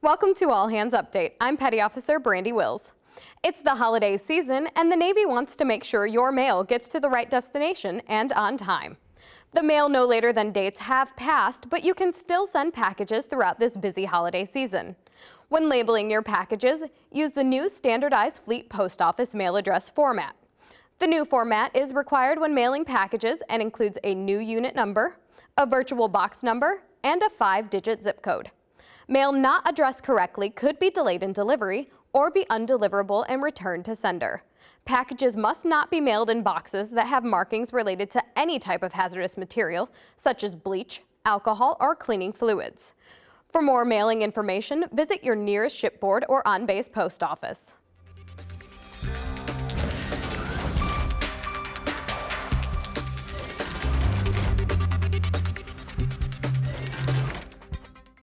Welcome to All Hands Update. I'm Petty Officer Brandy Wills. It's the holiday season and the Navy wants to make sure your mail gets to the right destination and on time. The mail no later than dates have passed, but you can still send packages throughout this busy holiday season. When labeling your packages, use the new standardized Fleet Post Office mail address format. The new format is required when mailing packages and includes a new unit number, a virtual box number, and a five-digit zip code. Mail not addressed correctly could be delayed in delivery or be undeliverable and returned to sender. Packages must not be mailed in boxes that have markings related to any type of hazardous material, such as bleach, alcohol, or cleaning fluids. For more mailing information, visit your nearest shipboard or on-base post office.